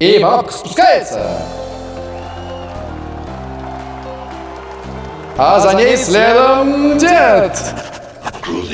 И бабка спускается. А за ней следом дед.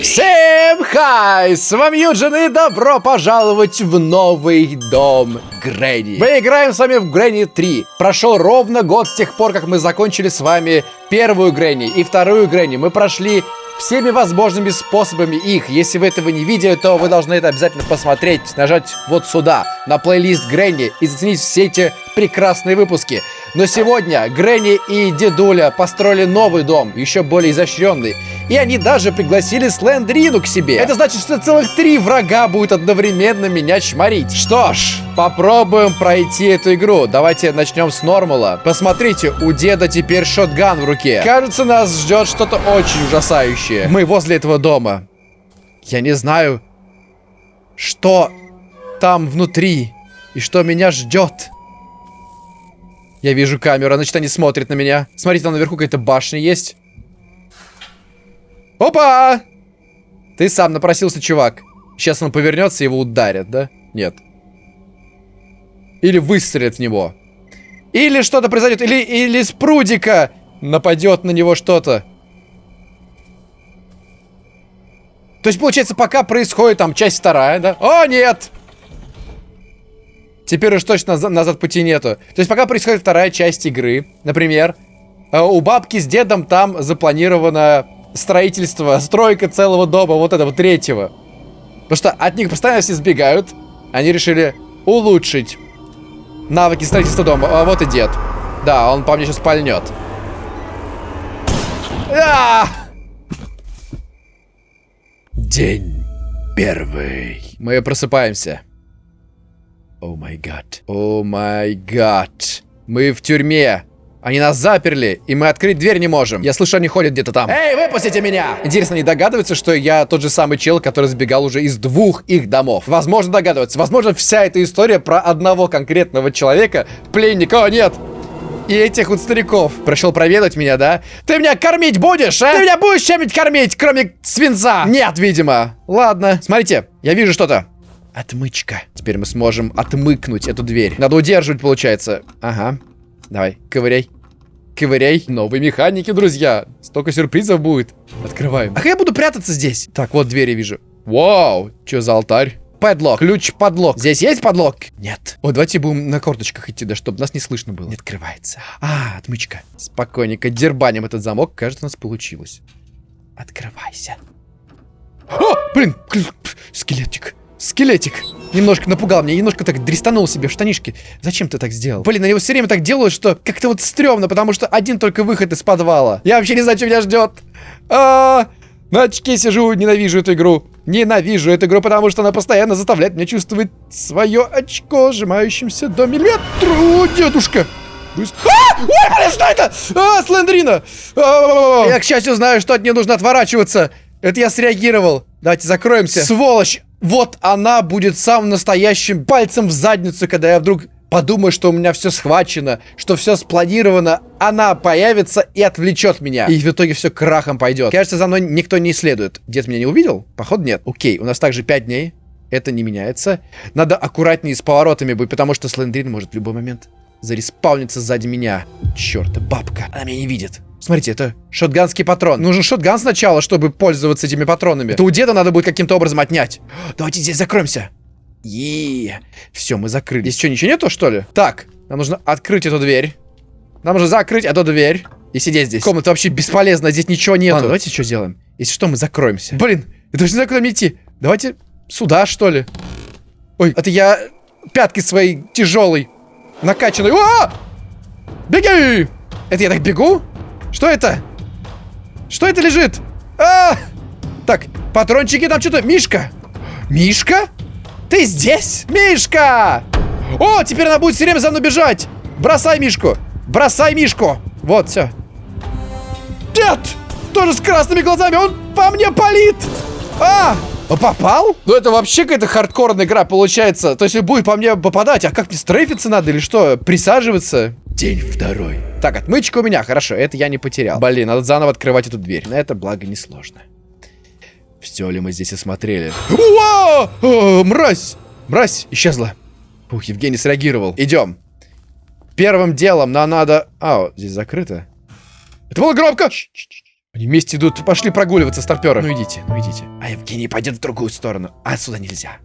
Всем хай! С вами Юджин и добро пожаловать в новый дом Грэнни. Мы играем с вами в Грэнни 3. Прошел ровно год с тех пор, как мы закончили с вами первую Грэнни и вторую Грэнни. Мы прошли всеми возможными способами их. Если вы этого не видели, то вы должны это обязательно посмотреть, нажать вот сюда, на плейлист Грэнни и заценить все эти прекрасные выпуски. Но сегодня Грэнни и Дедуля построили новый дом, еще более изощренный. И они даже пригласили Слендрину к себе. Это значит, что целых три врага будет одновременно меня чморить. Что ж, попробуем пройти эту игру. Давайте начнем с нормала. Посмотрите, у деда теперь шотган в руке. Кажется, нас ждет что-то очень ужасающее. Мы возле этого дома. Я не знаю, что там внутри и что меня ждет. Я вижу камеру, значит, они смотрят на меня. Смотрите, там наверху какая-то башня есть. Опа! Ты сам напросился, чувак. Сейчас он повернется его ударят, да? Нет. Или выстрелят в него. Или что-то произойдет. Или, или с прудика нападет на него что-то. То есть, получается, пока происходит там часть вторая, да? О, нет! Теперь уж точно назад, назад пути нету. То есть, пока происходит вторая часть игры, например, э, у бабки с дедом там запланировано строительство, стройка целого дома, вот этого третьего. Потому что от них постоянно все сбегают. Они решили улучшить навыки строительства дома. А вот и дед. Да, он по мне сейчас пальнет. А! День первый. Мы просыпаемся. О май гад. О май гад. Мы в тюрьме. Они нас заперли, и мы открыть дверь не можем. Я слышу, они ходят где-то там. Эй, выпустите меня! Интересно, они догадываются, что я тот же самый чел, который сбегал уже из двух их домов? Возможно, догадываются. Возможно, вся эта история про одного конкретного человека, пленника, о нет! И этих вот стариков. Пришел проведать меня, да? Ты меня кормить будешь, а? Ты меня будешь чем-нибудь кормить, кроме свинца? Нет, видимо. Ладно, смотрите, я вижу что-то. Отмычка. Теперь мы сможем отмыкнуть эту дверь. Надо удерживать, получается. Ага. Давай, ковыряй. Ковыряй. Новые механики, друзья. Столько сюрпризов будет. Открываем. А как я буду прятаться здесь? Так, вот двери вижу. Вау, что за алтарь? Подлог, ключ подлог. Здесь есть подлог? Нет. О, давайте будем на корточках идти, да, чтобы нас не слышно было. Не открывается. А, отмычка. Спокойненько дербаним этот замок. Кажется, у нас получилось. Открывайся. О, блин, скелетик. Скелетик. Немножко напугал меня, немножко так дрестанул себе в штанишки. Зачем ты так сделал? Блин, они вот все время так делают, что как-то вот стрёмно, потому что один только выход из подвала. Я вообще не знаю, что меня ждет. А, -а, -а на очке сижу, ненавижу эту игру. Ненавижу эту игру, потому что она постоянно заставляет меня чувствовать свое очко, сжимающимся до миллиметра. дедушка! А! Ой, блин, что это? А, Слендрина! А, я, к счастью, знаю, что от нее нужно отворачиваться. Это я среагировал. Давайте закроемся. Сволочь! Вот она будет самым настоящим пальцем в задницу, когда я вдруг подумаю, что у меня все схвачено, что все спланировано, она появится и отвлечет меня. И в итоге все крахом пойдет. Кажется, за мной никто не следует. Дед меня не увидел? Походу нет. Окей, у нас также 5 дней. Это не меняется. Надо аккуратнее с поворотами быть, потому что Слендрин может в любой момент зареспауниться сзади меня. Черт, бабка. Она меня не видит. Смотрите, это шотганский патрон. Нужен шотган сначала, чтобы пользоваться этими патронами. Это у деда надо будет каким-то образом отнять. Давайте здесь закроемся. И Все, мы закрыли. Здесь что, ничего нету, что ли? Так, нам нужно открыть эту дверь. Нам нужно закрыть эту дверь. И сидеть здесь. Комната вообще бесполезна, здесь ничего нету. Ладно, давайте что сделаем? Если что, мы закроемся. Блин, я даже не знаю, куда мне идти. Давайте сюда, что ли. Ой, это я пятки своей тяжелой, накачанной. О! Беги! Это я так бегу? Что это? Что это лежит? А! Так, патрончики там что-то... Мишка! Мишка? Ты здесь? Мишка! О, теперь она будет все время за мной бежать! Бросай Мишку! Бросай Мишку! Вот, все. Дед! Тоже с красными глазами! Он по мне палит! А! Попал? Ну это вообще какая-то хардкорная игра получается. То есть будет по мне попадать. А как мне стрейфиться надо или что? Присаживаться? День второй. Так, отмычка у меня, хорошо, это я не потерял. Блин, надо заново открывать эту дверь. Это, благо, несложно. Все ли мы здесь осмотрели? О, мразь! Мразь исчезла. Ух, Евгений среагировал. Идем. Первым делом нам надо... А, здесь закрыто. Это было громко! Они вместе идут. Пошли прогуливаться, старперы. Ну идите, ну идите. А Евгений пойдет в другую сторону. А отсюда нельзя.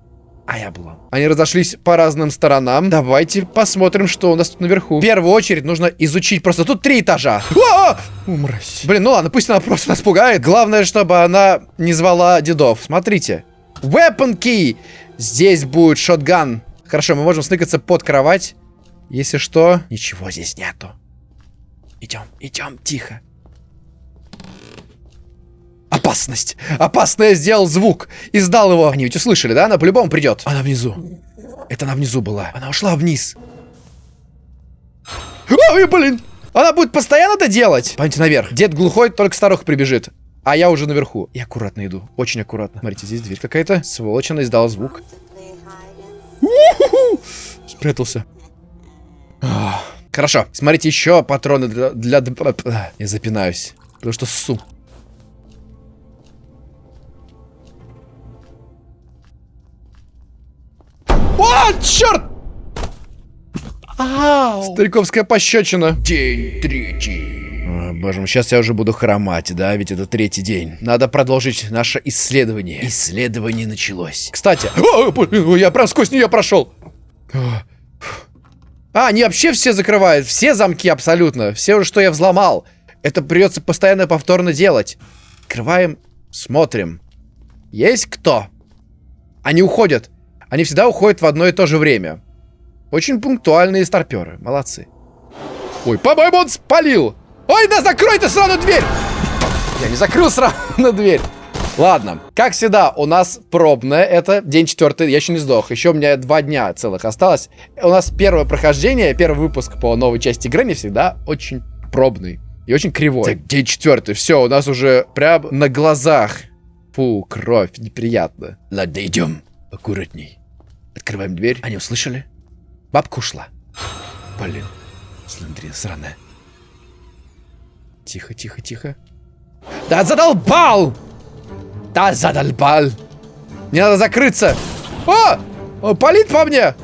А я облом. Они разошлись по разным сторонам. Давайте посмотрим, что у нас тут наверху. В первую очередь нужно изучить. Просто тут три этажа. Умрась. Блин, ну ладно, пусть она просто нас пугает. Главное, чтобы она не звала дедов. Смотрите. Weapon key. Здесь будет шотган. Хорошо, мы можем сныкаться под кровать. Если что, ничего здесь нету. Идем, идем, тихо. Опасность! Опасно я сделал звук! Издал его! Они ведь услышали, да? Она по-любому придет. Она внизу. Это она внизу была. Она ушла вниз. Ой, блин! Она будет постоянно это делать? Пойдемте наверх. Дед глухой, только старуха прибежит. А я уже наверху. И аккуратно иду. Очень аккуратно. Смотрите, здесь дверь какая-то. Сволочь, она издала звук. Спрятался. Хорошо. Смотрите, еще патроны для... для... Я запинаюсь. Потому что ссу. Черт! Ау. Стариковская пощечина. День третий. О, боже мой, сейчас я уже буду хромать, да? Ведь это третий день. Надо продолжить наше исследование. Исследование началось. Кстати, о, я прям сквозь нее прошел. А, они вообще все закрывают. Все замки абсолютно. Все, что я взломал. Это придется постоянно повторно делать. Открываем, смотрим. Есть кто? Они уходят. Они всегда уходят в одно и то же время. Очень пунктуальные старперы. Молодцы. Ой, по-моему, он спалил. Ой, да закрой ты сразу дверь! Я не закрыл сразу на дверь. Ладно, как всегда, у нас пробное, это день четвертый, я еще не сдох, еще у меня два дня целых осталось. У нас первое прохождение, первый выпуск по новой части игры не всегда очень пробный и очень кривой. Так, день четвертый, все, у нас уже прям на глазах. Фу, кровь, неприятно. Ладно, идем. Аккуратней. Открываем дверь. Они услышали? Бабка ушла. Блин. Сландрина сраная. Тихо, тихо, тихо. Да задолбал! Да задолбал! Мне надо закрыться. О! О палит по мне!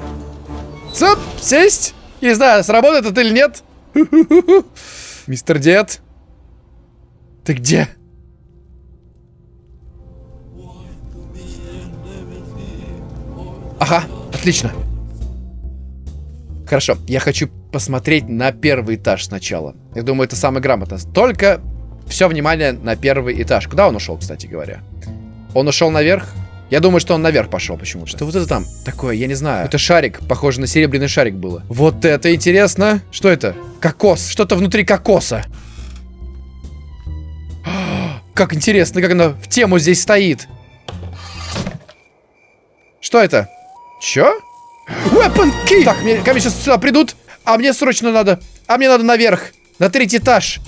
Цып, сесть! Не знаю, сработает это или нет. Мистер Дед. Ты где? Ага, отлично. Хорошо, я хочу посмотреть на первый этаж сначала. Я думаю, это самое грамотно. Только все внимание на первый этаж. Куда он ушел, кстати говоря? Он ушел наверх? Я думаю, что он наверх пошел почему-то. Что вот это там такое, я не знаю. Это шарик, похоже на серебряный шарик было. Вот это интересно. Что это? Кокос. Что-то внутри кокоса. Как интересно, как она в тему здесь стоит. Что это? Чё? Weapon key! Так, мне, ко мне сейчас сюда придут, а мне срочно надо. А мне надо наверх, на третий этаж.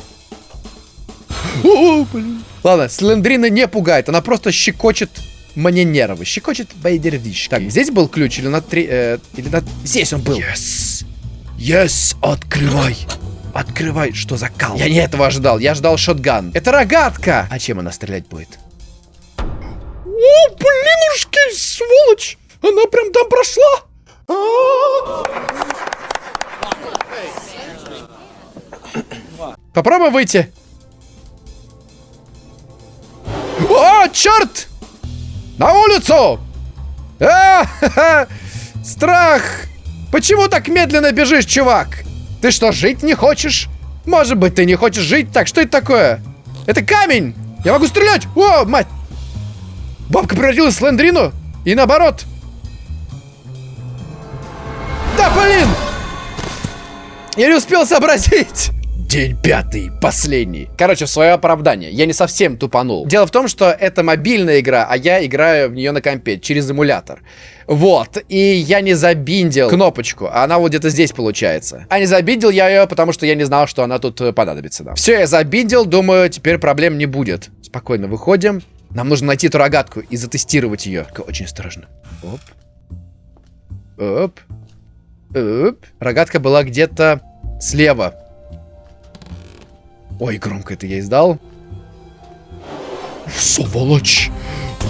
О, блин. Ладно, Слендрина не пугает, она просто щекочет мне нервы. Щекочет байдервиш. Так, здесь был ключ или на три... Э, или на... Здесь он был. Yes! Yes! Открывай! Открывай! Что за кал? Я не этого ожидал. Я ждал шотган. Это рогатка! А чем она стрелять будет? О, блинушки, сволочь! Она прям там прошла! Попробуем выйти. О, черт! На улицу! А! Страх! Почему так медленно бежишь, чувак? Ты что, жить не хочешь? Может быть, ты не хочешь жить? Так, что это такое? Это камень! Я могу стрелять! О, мать! Бабка превратилась в Слендрину? И наоборот. Блин! Я не успел сообразить. День пятый, последний. Короче, свое оправдание. Я не совсем тупанул. Дело в том, что это мобильная игра, а я играю в нее на компе через эмулятор. Вот. И я не забиндил кнопочку. Она вот где-то здесь получается. А не забиндил я ее, потому что я не знал, что она тут э, понадобится нам. Все, я забиндил. Думаю, теперь проблем не будет. Спокойно выходим. Нам нужно найти эту рогатку и затестировать ее. Очень осторожно. Оп. Оп. Рогатка была где-то слева. Ой, громко это я издал. Сволочь!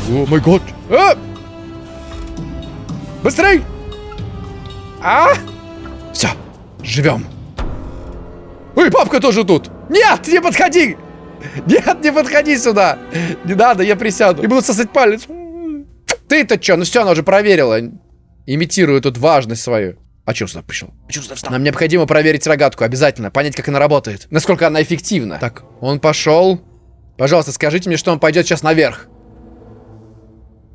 О май год! А! Быстрей! А! Все, живем. Ой, папка тоже тут. Нет, не подходи. Нет, не подходи сюда. Не надо, я присяду. И буду сосать палец. Ты-то что? Ну все, она уже проверила. Имитирую тут важность свою. А что сюда пришел? А сюда встал? Нам необходимо проверить рогатку, обязательно. Понять, как она работает. Насколько она эффективна. Так, он пошел. Пожалуйста, скажите мне, что он пойдет сейчас наверх.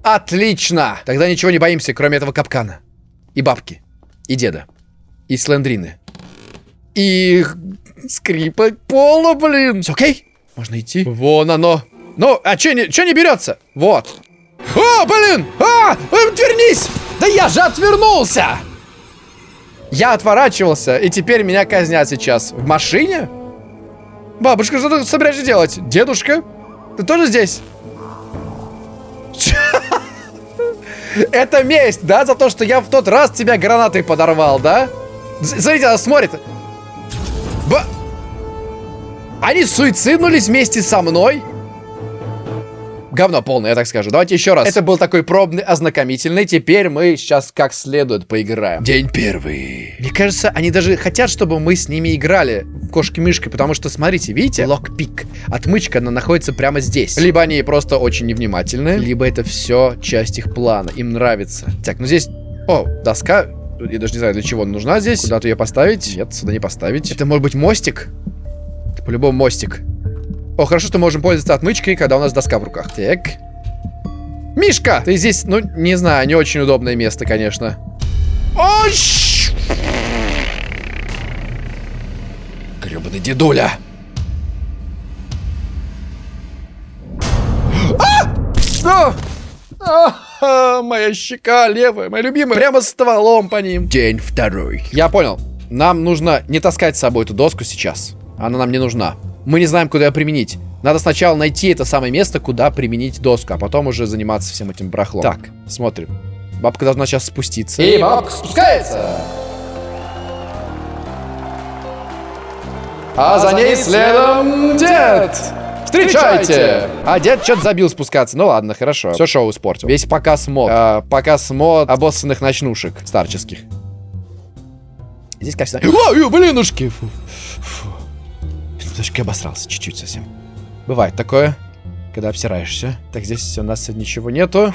Отлично! Тогда ничего не боимся, кроме этого капкана. И бабки. И деда. И слендрины. И скрипа пола, блин. Все окей? Можно идти? Вон оно. Ну, а что не, чё не берется? Вот. О, блин! А! Отвернись! Да я же отвернулся! Я отворачивался, и теперь меня казнят сейчас. В машине? Бабушка, что ты собираешься делать? Дедушка? Ты тоже здесь? Это месть, да, за то, что я в тот раз тебя гранатой подорвал, да? Смотрите, она смотрит. Ба... Они суициднулись вместе со мной? Говно полное, я так скажу. Давайте еще раз. Это был такой пробный, ознакомительный. Теперь мы сейчас как следует поиграем. День первый. Мне кажется, они даже хотят, чтобы мы с ними играли в кошки-мышки, потому что, смотрите, видите? Локпик. Отмычка, она находится прямо здесь. Либо они просто очень невнимательны, либо это все часть их плана. Им нравится. Так, ну здесь... О, доска. Я даже не знаю, для чего она нужна здесь. Куда-то ее поставить? Нет, сюда не поставить. Это может быть мостик? Это по-любому мостик. О, хорошо, что мы можем пользоваться отмычкой, когда у нас доска в руках. Так. Мишка! Ты здесь, ну, не знаю, не очень удобное место, конечно. Ой! Гребаный дедуля! А! А! А, моя щека левая, моя любимая. Прямо стволом по ним. День второй. Я понял. Нам нужно не таскать с собой эту доску сейчас. Она нам не нужна. Мы не знаем, куда ее применить. Надо сначала найти это самое место, куда применить доску, а потом уже заниматься всем этим барахлом. Так, смотрим. Бабка должна сейчас спуститься. И бабка спускается. А за ней следом дед. Встречайте! А дед что-то забил спускаться. Ну ладно, хорошо. Все шоу испортил. Весь показ мод. А, показ мод обоссанных ночнушек старческих. Здесь, кажется... Ой, блинушки! Фу. Фу. Немножко обосрался, чуть-чуть совсем. Бывает такое, когда обсираешься. Так, здесь у нас ничего нету.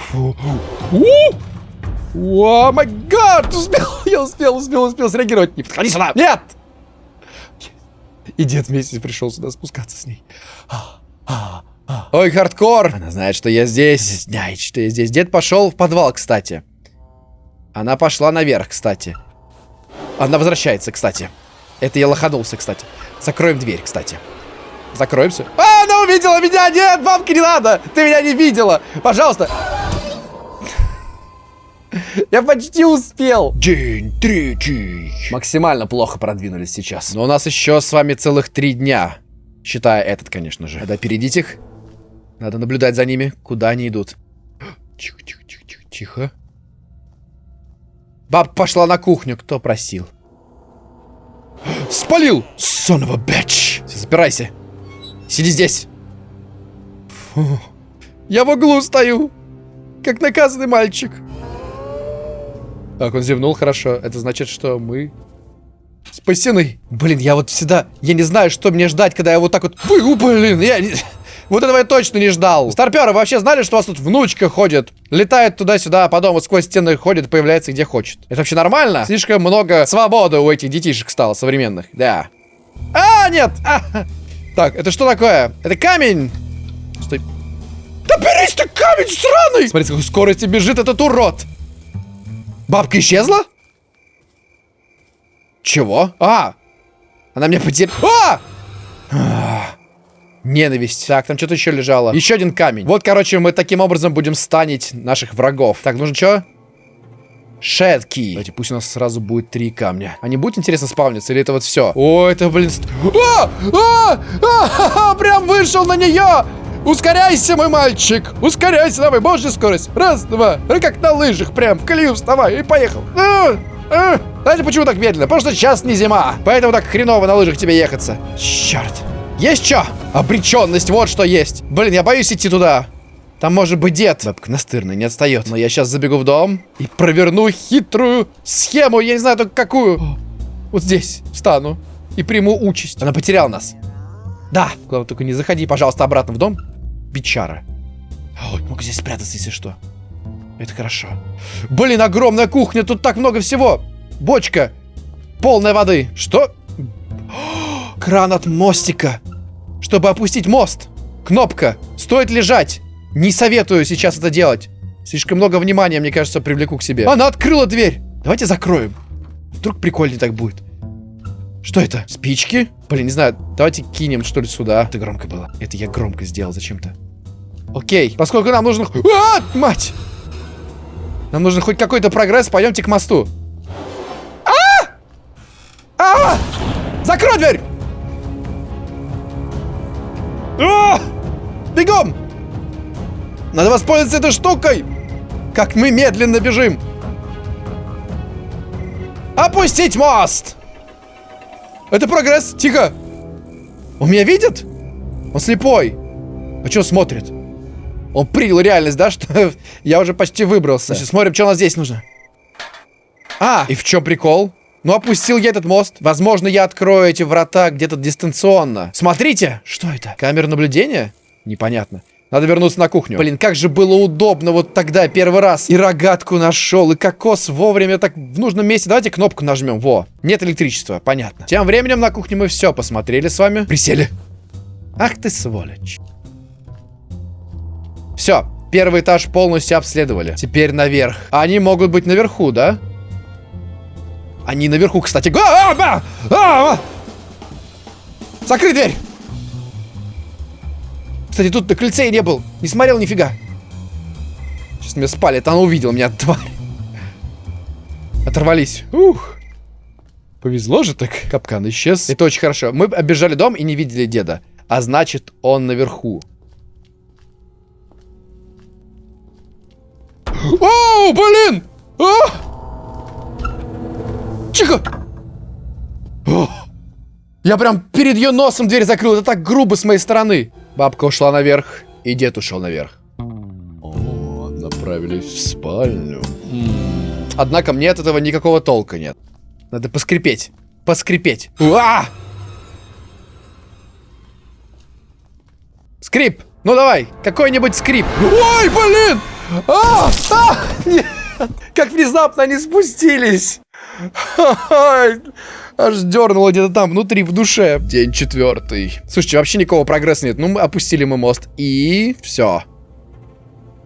О, май гад! Успел, я успел, успел, успел среагировать. Не подходи сюда! Нет! И дед вместе пришел сюда спускаться с ней. Ой, хардкор! Она знает, что я здесь. Знает, что я здесь. Дед пошел в подвал, кстати. Она пошла наверх, кстати. Она возвращается, кстати. Это я лоханулся, кстати. Закроем дверь, кстати. Закроемся. А, она увидела меня! Нет, бабки не надо! Ты меня не видела! Пожалуйста! Я почти успел. День третий. Максимально плохо продвинулись сейчас. Но у нас еще с вами целых три дня. Считая этот, конечно же. Надо опередить их. Надо наблюдать за ними, куда они идут. Тихо, тихо, тихо, тихо, тихо. Баб пошла на кухню. Кто просил? Спалил! Son of a bitch! Запирайся. Сиди здесь. Фу. Я в углу стою. Как наказанный мальчик. Так, он зевнул, хорошо. Это значит, что мы спасены. Блин, я вот всегда... Я не знаю, что мне ждать, когда я вот так вот... Блин, я... Вот этого я точно не ждал. Старперы вообще знали, что у вас тут внучка ходит? Летает туда-сюда, потом вот сквозь стены ходит, появляется где хочет. Это вообще нормально? Слишком много свободы у этих детишек стало современных. Да. А, нет! А. Так, это что такое? Это камень! Стой. Да берись ты, камень сраный! Смотри, с какой скоростью бежит этот урод! Бабка исчезла? Чего? А! Она меня потеряла. А! Ненависть. Так, там что-то еще лежало. Еще один камень. Вот, короче, мы таким образом будем станить наших врагов. Так, нужно что? Шетки. Давайте, пусть у нас сразу будет три камня. А не будет интересно спавниться, или это вот все? О, это, блин... А! А! А! А! Прям вышел на нее! Ускоряйся, мой мальчик! Ускоряйся, давай, божья скорость! Раз, два, ну, как на лыжах, прям в колею вставай и поехал! А! А! Знаете, почему так медленно? Потому что сейчас не зима, поэтому так хреново на лыжах тебе ехаться. Черт! Есть что? Обреченность, вот что есть. Блин, я боюсь идти туда. Там может быть дед. Бабка настырная, не отстает. Но я сейчас забегу в дом и проверну хитрую схему. Я не знаю только какую. Вот здесь встану и приму участь. Она потеряла нас. Да. Главное, только не заходи, пожалуйста, обратно в дом. Бичара. Ой, могу здесь спрятаться, если что. Это хорошо. Блин, огромная кухня, тут так много всего. Бочка, полная воды. Что? Кран от мостика. Чтобы опустить мост. Кнопка. Стоит лежать. Не советую сейчас это делать. Слишком много внимания, мне кажется, привлеку к себе. Она открыла дверь. Давайте закроем. Вдруг прикольнее так будет. Что это? Спички? Блин, не знаю. Давайте кинем, что ли, сюда. Это громко было. Это я громко сделал зачем-то. Окей. Поскольку нам нужно... А, мать! Нам нужен хоть какой-то прогресс, пойдемте к мосту. А! А! Закрой дверь! А! Бегом! Надо воспользоваться этой штукой! Как мы медленно бежим! Опустить мост! Это прогресс! Тихо! Он меня видит? Он слепой. А что смотрит? Он принял реальность, да, что я уже почти выбрался. Значит, смотрим, что у нас здесь нужно. А, и в чем прикол? Ну, опустил я этот мост. Возможно, я открою эти врата где-то дистанционно. Смотрите! Что это? Камера наблюдения? Непонятно. Надо вернуться на кухню. Блин, как же было удобно вот тогда первый раз. И рогатку нашел, и кокос вовремя так в нужном месте. Давайте кнопку нажмем. Во. Нет электричества. Понятно. Тем временем на кухне мы все посмотрели с вами. Присели. Ах ты сволочь. Все, первый этаж полностью обследовали. Теперь наверх. Они могут быть наверху, да? Они наверху, кстати. А, а, а! Закрой дверь! Кстати, тут на крыльце не был. Не смотрел нифига. Сейчас меня спали, это она увидела меня, тварь. Оторвались. Ух. Повезло же так. Капкан исчез. Это очень хорошо. Мы оббежали дом и не видели деда. А значит, он наверху. О, блин! А! Тихо! О! Я прям перед ее носом дверь закрыл. Это так грубо с моей стороны. Бабка ушла наверх, и дед ушел наверх. О, направились в спальню. Однако мне от этого никакого толка нет. Надо поскрипеть. Поскрипеть. Уа! Скрип! Ну давай, какой-нибудь скрип. Ой, блин! А! А! Нет! Как внезапно они спустились! Аж дернуло где-то там, внутри, в душе. День четвертый. Слушайте, вообще никакого прогресса нет. Ну, мы опустили мы мост. И все.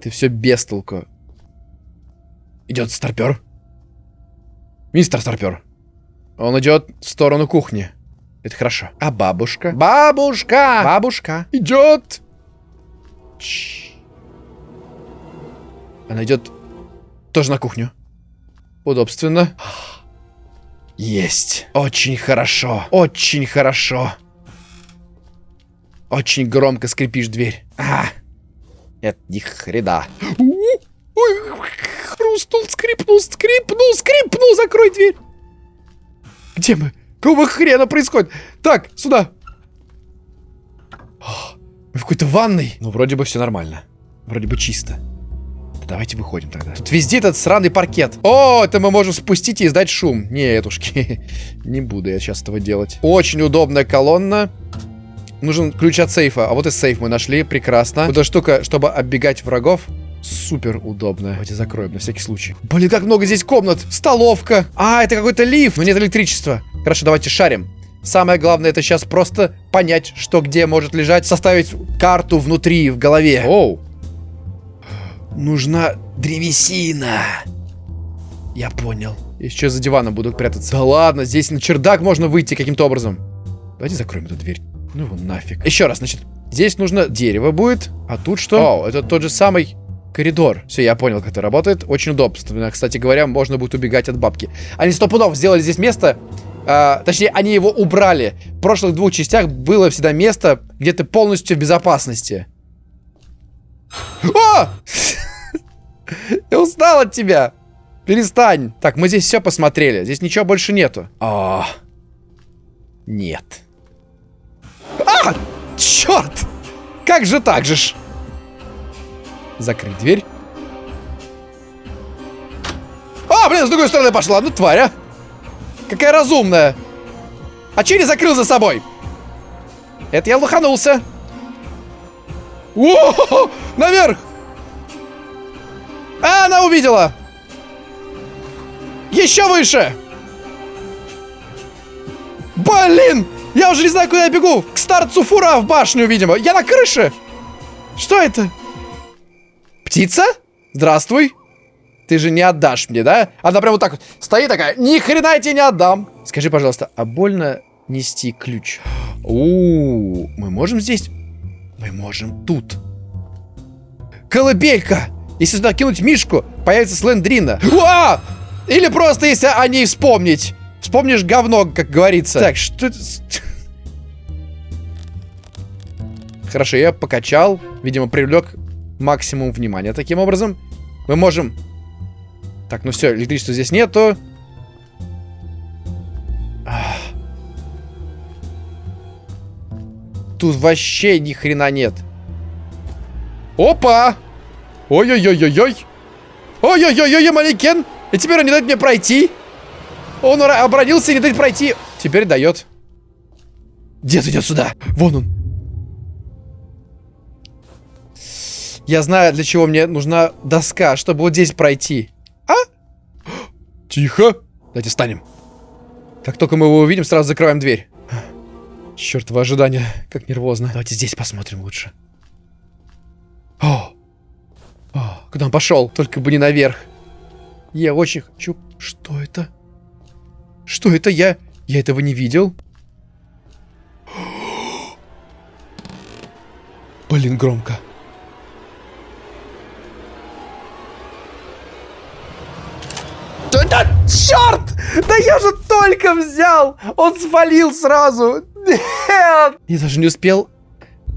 Ты все без толку. Идет старпер. Мистер старпер. Он идет в сторону кухни. Это хорошо. А бабушка? Бабушка! Бабушка! Идет! Она идет тоже на кухню. Удобственно. Есть. Очень хорошо. Очень хорошо. Очень громко скрипишь дверь. А, это ни хрена. Ой, хрустнул, скрипнул, скрипнул, скрипнул, закрой дверь. Где мы? Какого хрена происходит? Так, сюда. Мы в какой-то ванной. Ну, вроде бы все нормально. Вроде бы чисто. Давайте выходим тогда. Тут везде этот сраный паркет. О, это мы можем спустить и издать шум. Нетушки. Не буду я сейчас этого делать. Очень удобная колонна. Нужен ключ от сейфа. А вот и сейф мы нашли. Прекрасно. Вот эта штука, чтобы оббегать врагов. Супер удобная. Давайте закроем на всякий случай. Блин, как много здесь комнат. Столовка. А, это какой-то лифт. Но нет электричества. Хорошо, давайте шарим. Самое главное это сейчас просто понять, что где может лежать, составить карту внутри, в голове. Оу, Нужна древесина. Я понял. Сейчас за диваном буду прятаться. Да ладно, здесь на чердак можно выйти каким-то образом. Давайте закроем эту дверь. Ну его нафиг. Еще раз, значит, здесь нужно дерево будет, а тут что? О, это тот же самый коридор. Все, я понял, как это работает. Очень удобно. Кстати говоря, можно будет убегать от бабки. Они сто пудов сделали здесь место. А, точнее, они его убрали. В прошлых двух частях было всегда место, где ты полностью в безопасности. О! Я устал от тебя. Перестань. Так, мы здесь все посмотрели. Здесь ничего больше нету. А, нет. А, черт! Как же так же ж? Закрыть дверь. А, блин, с другой стороны пошла. Ну, тварь, а. Какая разумная. А че не закрыл за собой? Это я лоханулся. О, наверх! А, она увидела! Еще выше! Блин! Я уже не знаю, куда я бегу. К старцу фура в башню, видимо. Я на крыше. Что это? Птица? Здравствуй. Ты же не отдашь мне, да? Она прям вот так вот стоит такая. Ни хрена я тебе не отдам. Скажи, пожалуйста, а больно нести ключ? У, -у, -у мы можем здесь? Мы можем тут. Колыбелька! Если сюда кинуть мишку, появится слендрина. Уа! Или просто если о ней вспомнить. Вспомнишь говно, как говорится. Так, что это... Хорошо, я покачал. Видимо, привлек максимум внимания таким образом. Мы можем... Так, ну все, электричества здесь нету. Тут вообще ни хрена нет. Опа! Ой-ой-ой-ой-ой! Ой-ой-ой-ой, манекен! И теперь он не дает мне пройти. Он обронился и не дает пройти. Теперь дает. Дед идет сюда. Вон он. Я знаю, для чего мне нужна доска, чтобы вот здесь пройти. А? Тихо. Давайте встанем. Как только мы его увидим, сразу закрываем дверь. Чертово ожидание, как нервозно. Давайте здесь посмотрим лучше. О! Куда он пошел? Только бы не наверх. Я очень хочу... Что это? Что это? Я... Я этого не видел. Блин, громко. Да, черт! Да я же только взял! Он свалил сразу! Нет! Я даже не успел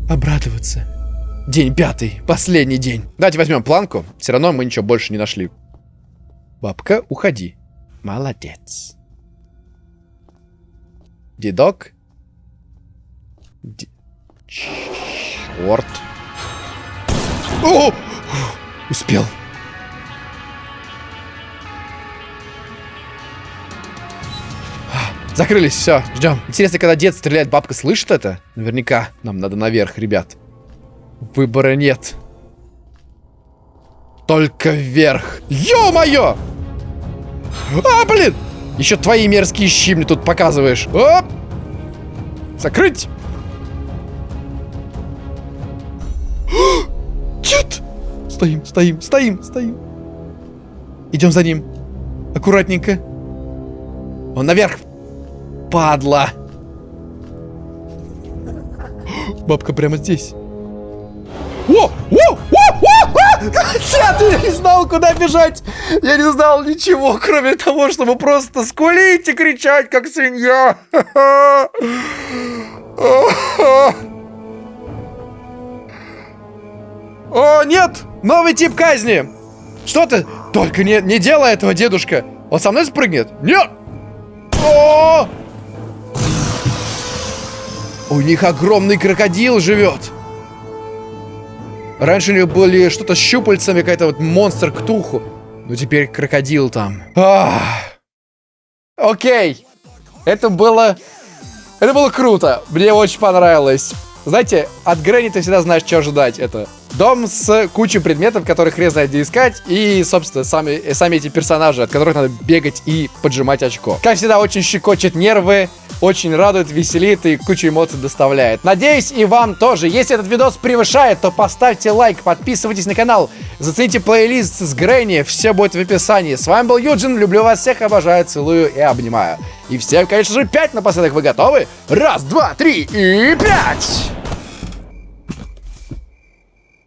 обрадоваться. День пятый, последний день. Давайте возьмем планку. Все равно мы ничего больше не нашли. Бабка, уходи. Молодец. Дедок. Д... Черт. О! Успел. Закрылись, все, ждем. Интересно, когда дед стреляет, бабка слышит это? Наверняка. Нам надо наверх, ребят. Выбора нет. Только вверх. Ё-моё! А, блин! Еще твои мерзкие щи мне тут показываешь. Оп! Закрыть! Нет! Стоим, стоим, стоим, стоим. Идем за ним. Аккуратненько. Он наверх. Падла. Бабка прямо здесь. О! О! Нет, я не знал, куда бежать. Я не знал ничего, кроме того, чтобы просто скулить и кричать, как свинья. О, нет! Новый тип казни! Что ты? Только не, не делай этого, дедушка! Он со мной спрыгнет? Нет! О! У них огромный крокодил живет! Раньше у них были что-то с щупальцами, какая-то вот монстр ктуху. Ну теперь крокодил там. Ах. Окей. Это было... Это было круто. Мне очень понравилось. Знаете, от Грэнни ты всегда знаешь, что ожидать. Это дом с кучей предметов, которых хрен знает где искать. И, собственно, сами, сами эти персонажи, от которых надо бегать и поджимать очко. Как всегда, очень щекочет нервы очень радует, веселит и кучу эмоций доставляет. Надеюсь, и вам тоже. Если этот видос превышает, то поставьте лайк, подписывайтесь на канал, зацените плейлист с Грэнни, все будет в описании. С вами был Юджин, люблю вас всех, обожаю, целую и обнимаю. И всем, конечно же, пять напоследок. Вы готовы? Раз, два, три и пять!